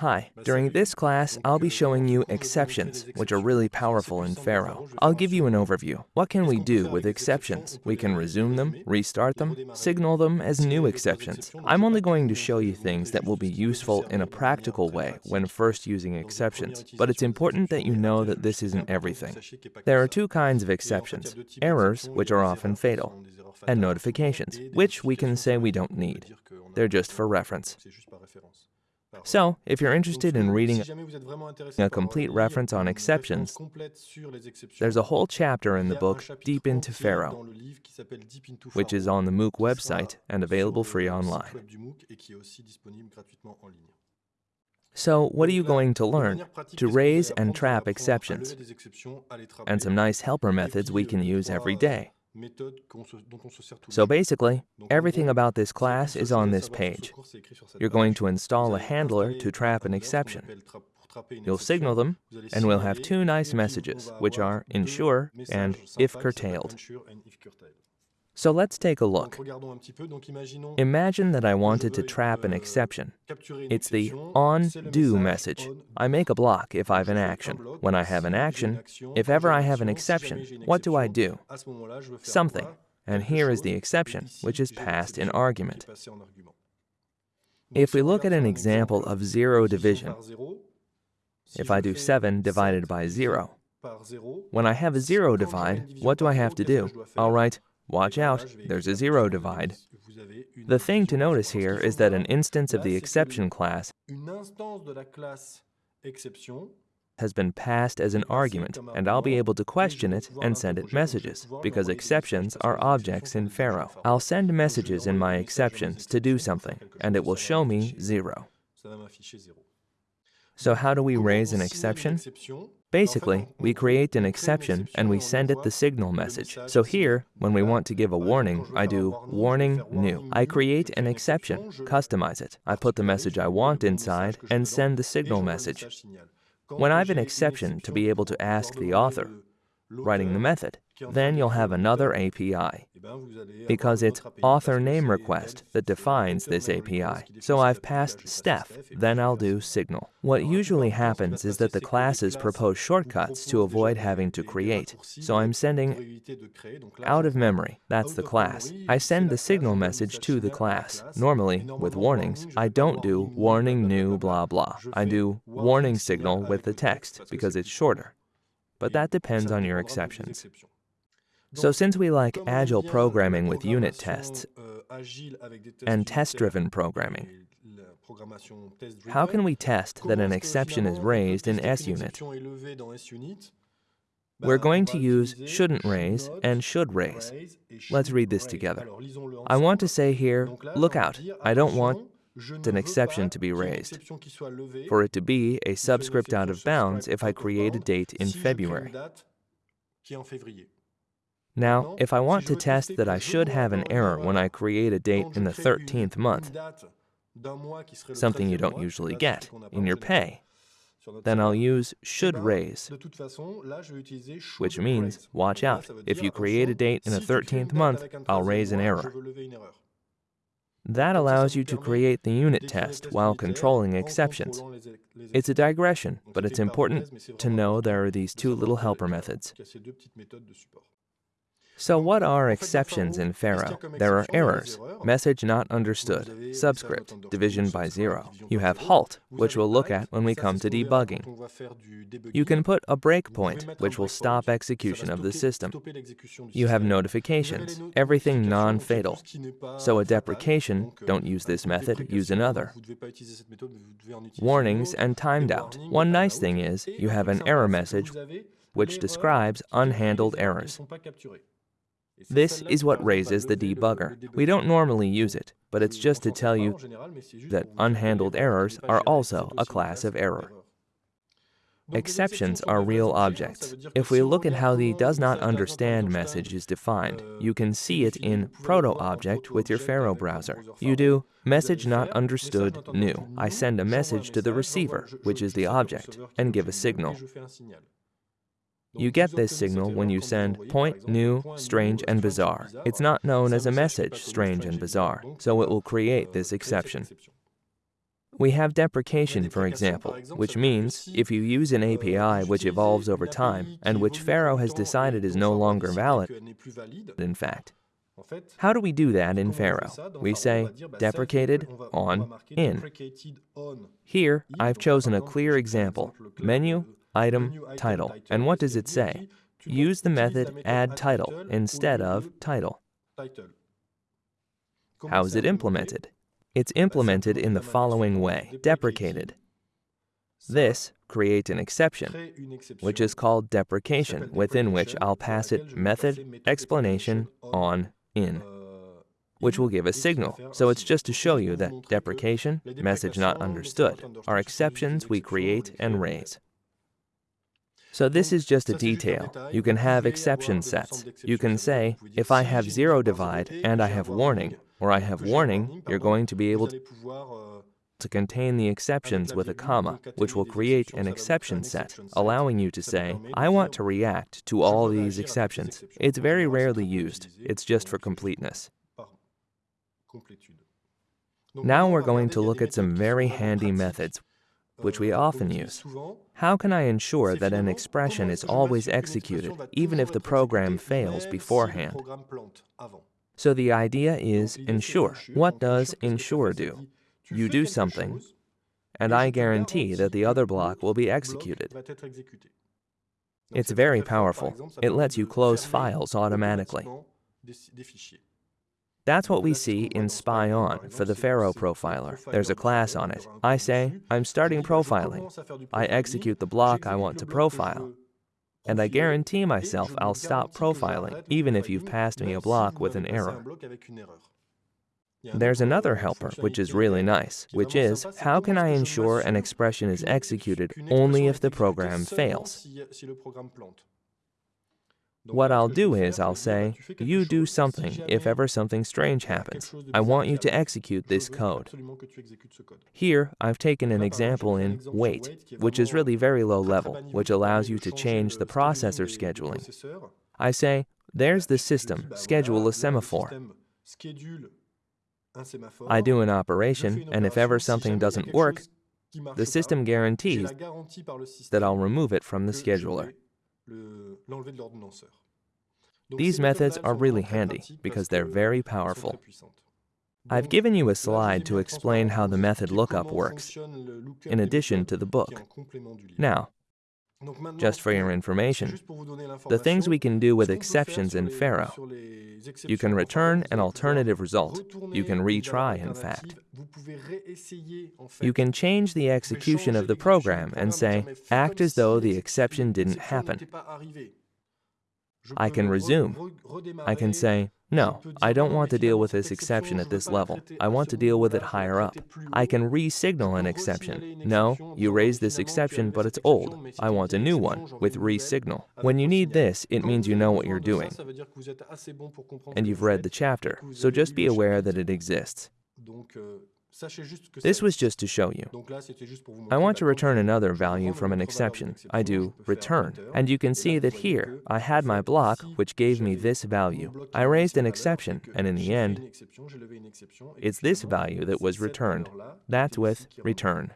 Hi, during this class, I'll be showing you exceptions, which are really powerful in Pharo. I'll give you an overview. What can we do with exceptions? We can resume them, restart them, signal them as new exceptions. I'm only going to show you things that will be useful in a practical way when first using exceptions, but it's important that you know that this isn't everything. There are two kinds of exceptions, errors, which are often fatal, and notifications, which we can say we don't need. They're just for reference. So, if you're interested in reading a complete reference on exceptions, there's a whole chapter in the book Deep into Pharo, which is on the MOOC website and available free online. So, what are you going to learn? To raise and trap exceptions, and some nice helper methods we can use every day. So basically, everything about this class is on this page. You're going to install a handler to trap an exception. You'll signal them, and we'll have two nice messages, which are ensure and if curtailed. So let's take a look. Imagine that I wanted to trap an exception. It's the on do message. I make a block if I have an action. When I have an action, if ever I have an exception, what do I do? Something. And here is the exception, which is passed in argument. If we look at an example of zero division, if I do 7 divided by 0, when I have a zero divide, what do I have to do? I'll write Watch out, there's a zero divide. The thing to notice here is that an instance of the exception class has been passed as an argument, and I'll be able to question it and send it messages, because exceptions are objects in Pharo. I'll send messages in my exceptions to do something, and it will show me zero. So how do we raise an exception? Basically, we create an exception and we send it the signal message. So here, when we want to give a warning, I do warning new. I create an exception, customize it. I put the message I want inside and send the signal message. When I have an exception to be able to ask the author, writing the method, then you'll have another API, because it's author name request that defines this API. So I've passed Steph, then I'll do signal. What usually happens is that the classes propose shortcuts to avoid having to create. So I'm sending out of memory, that's the class. I send the signal message to the class. Normally, with warnings, I don't do warning new blah blah. I do warning signal with the text because it's shorter. But that depends on your exceptions. So since we like agile programming with unit tests and test-driven programming, how can we test that an exception is raised in SUnit? We're going to use shouldn't raise and should raise. Let's read this together. I want to say here, look out, I don't want an exception to be raised, for it to be a subscript out of bounds if I create a date in February. Now, if I want to test that I should have an error when I create a date in the 13th month, something you don't usually get in your pay, then I'll use should raise, which means, watch out, if you create a date in the 13th month, I'll raise an error. That allows you to create the unit test while controlling exceptions. It's a digression, but it's important to know there are these two little helper methods. So what are exceptions in Pharo? There are errors, message not understood, subscript, division by zero. You have halt, which we'll look at when we come to debugging. You can put a breakpoint, which will stop execution of the system. You have notifications, everything non-fatal. So a deprecation, don't use this method, use another. Warnings and timed out. One nice thing is, you have an error message which describes unhandled errors. This is what raises the debugger. We don't normally use it, but it's just to tell you that unhandled errors are also a class of error. Exceptions are real objects. If we look at how the does not understand message is defined, you can see it in proto-object with your Pharo browser. You do message not understood new. I send a message to the receiver, which is the object, and give a signal. You get this signal when you send point, new, strange, and bizarre. It's not known as a message, strange and bizarre, so it will create this exception. We have deprecation, for example, which means if you use an API which evolves over time and which Pharo has decided is no longer valid, in fact. How do we do that in Pharo? We say deprecated on in. Here, I've chosen a clear example, menu, item, title. And what does it say? Use the method add title instead of title. How is it implemented? It's implemented in the following way, deprecated. This creates an exception, which is called deprecation, within which I'll pass it method, explanation, on, in, which will give a signal. So it's just to show you that deprecation, message not understood, are exceptions we create and raise. So this is just a detail. You can have exception sets. You can say, if I have zero divide and I have warning, or I have warning, you're going to be able to, to contain the exceptions with a comma, which will create an exception set, allowing you to say, I want to react to all these exceptions. It's very rarely used. It's just for completeness. Now we're going to look at some very handy methods which we often use. How can I ensure that an expression is always executed, even if the program fails beforehand? So the idea is ensure. What does ensure do? You do something, and I guarantee that the other block will be executed. It's very powerful. It lets you close files automatically. That's what we see in Spy On for the Pharo profiler. There's a class on it. I say, I'm starting profiling. I execute the block I want to profile. And I guarantee myself I'll stop profiling, even if you've passed me a block with an error. There's another helper, which is really nice, which is, how can I ensure an expression is executed only if the program fails? What I'll do is I'll say, you do something if ever something strange happens. I want you to execute this code. Here, I've taken an example in wait, which is really very low level, which allows you to change the processor scheduling. I say, there's the system, schedule a semaphore. I do an operation, and if ever something doesn't work, the system guarantees that I'll remove it from the scheduler. These methods are really handy because they're very powerful. I've given you a slide to explain how the method lookup works, in addition to the book. Now, just for your information, the things we can do with exceptions in Pharo. You can return an alternative result. You can retry, in fact. You can change the execution of the program and say, act as though the exception didn't happen. I can resume. I can say, no, I don't want to deal with this exception at this level. I want to deal with it higher up. I can re-signal an exception. No, you raised this exception, but it's old. I want a new one with re-signal. When you need this, it means you know what you're doing. And you've read the chapter, so just be aware that it exists. This was just to show you. I want to return another value from an exception. I do return. And you can see that here, I had my block, which gave me this value. I raised an exception, and in the end, it's this value that was returned. That's with return.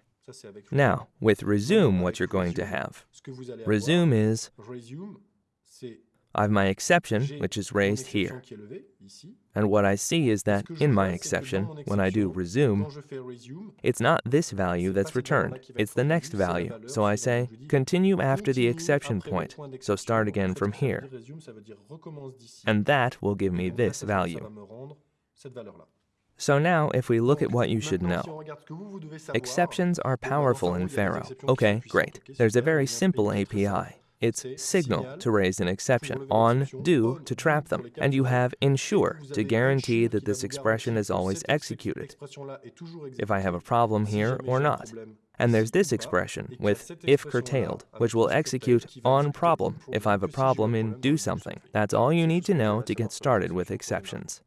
Now, with resume, what you're going to have. Resume is I have my exception, which is raised here. And what I see is that in my exception, when I do resume, it's not this value that's returned, it's the next value. So I say, continue after the exception point, so start again from here. And that will give me this value. So now, if we look at what you should know, exceptions are powerful in Pharo. Okay, great. There's a very simple API. It's signal to raise an exception, on do to trap them, and you have ensure to guarantee that this expression is always executed, if I have a problem here or not. And there's this expression with if curtailed, which will execute on problem if I have a problem in do something. That's all you need to know to get started with exceptions.